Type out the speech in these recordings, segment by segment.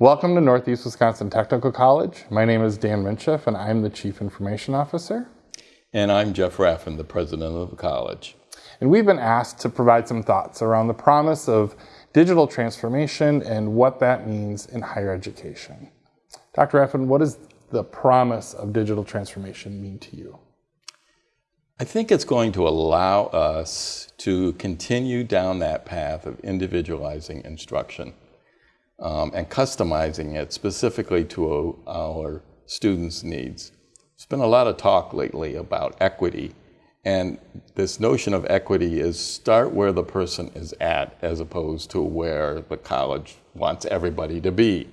Welcome to Northeast Wisconsin Technical College. My name is Dan Minchef and I'm the Chief Information Officer. And I'm Jeff Rafn, the President of the college. And we've been asked to provide some thoughts around the promise of digital transformation and what that means in higher education. Dr. Rafn, what does the promise of digital transformation mean to you? I think it's going to allow us to continue down that path of individualizing instruction um, and customizing it specifically to our students' needs. There's been a lot of talk lately about equity, and this notion of equity is start where the person is at as opposed to where the college wants everybody to be.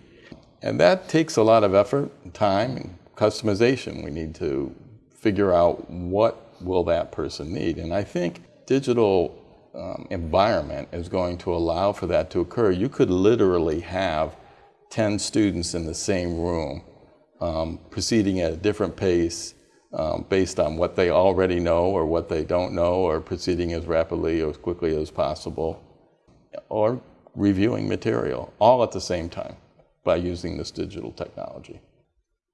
And that takes a lot of effort, time, and customization. We need to figure out what will that person need. And I think digital um, environment is going to allow for that to occur. You could literally have 10 students in the same room um, proceeding at a different pace um, based on what they already know or what they don't know or proceeding as rapidly or as quickly as possible or reviewing material all at the same time by using this digital technology.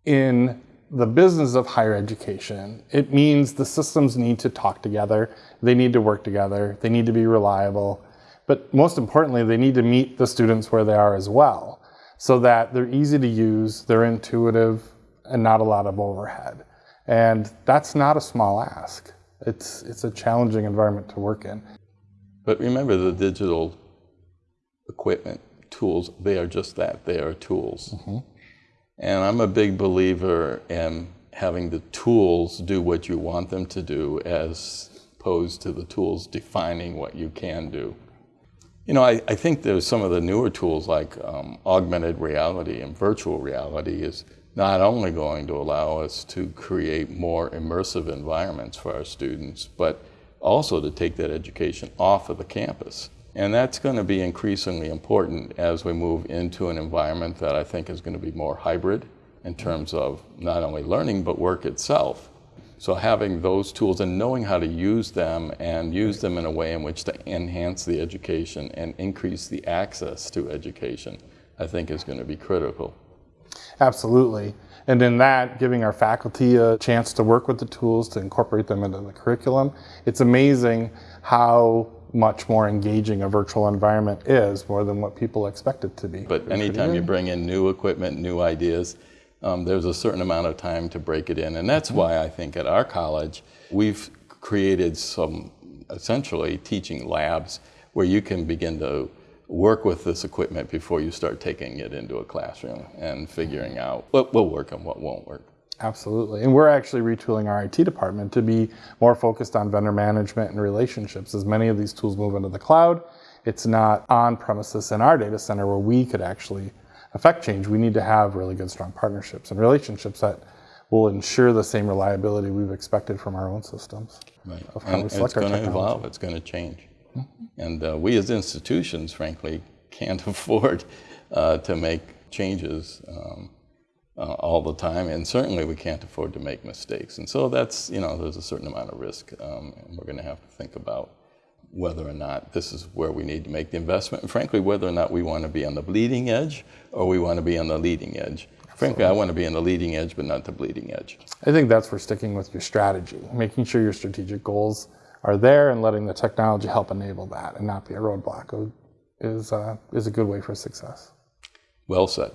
In the business of higher education, it means the systems need to talk together, they need to work together, they need to be reliable, but most importantly, they need to meet the students where they are as well, so that they're easy to use, they're intuitive, and not a lot of overhead. And that's not a small ask. It's, it's a challenging environment to work in. But remember the digital equipment, tools, they are just that, they are tools. Mm -hmm. And I'm a big believer in having the tools do what you want them to do as opposed to the tools defining what you can do. You know, I, I think there's some of the newer tools like um, augmented reality and virtual reality is not only going to allow us to create more immersive environments for our students, but also to take that education off of the campus. And that's going to be increasingly important as we move into an environment that I think is going to be more hybrid in terms of not only learning, but work itself. So having those tools and knowing how to use them and use them in a way in which to enhance the education and increase the access to education, I think is going to be critical. Absolutely. And in that, giving our faculty a chance to work with the tools, to incorporate them into the curriculum, it's amazing how much more engaging a virtual environment is more than what people expect it to be. But anytime you bring in new equipment, new ideas, um, there's a certain amount of time to break it in. And that's mm -hmm. why I think at our college, we've created some essentially teaching labs where you can begin to work with this equipment before you start taking it into a classroom and figuring out what will work and what won't work. Absolutely. And we're actually retooling our IT department to be more focused on vendor management and relationships. As many of these tools move into the cloud, it's not on premises in our data center where we could actually affect change. We need to have really good, strong partnerships and relationships that will ensure the same reliability we've expected from our own systems. Right. and it's going to evolve. It's going to change. Mm -hmm. And uh, we as institutions, frankly, can't afford uh, to make changes um, uh, all the time, and certainly we can't afford to make mistakes. And so that's, you know, there's a certain amount of risk, um, and we're going to have to think about whether or not this is where we need to make the investment, and frankly, whether or not we want to be on the bleeding edge or we want to be on the leading edge. Absolutely. Frankly, I want to be on the leading edge, but not the bleeding edge. I think that's for sticking with your strategy, making sure your strategic goals are there and letting the technology help enable that and not be a roadblock is, uh, is a good way for success. Well said.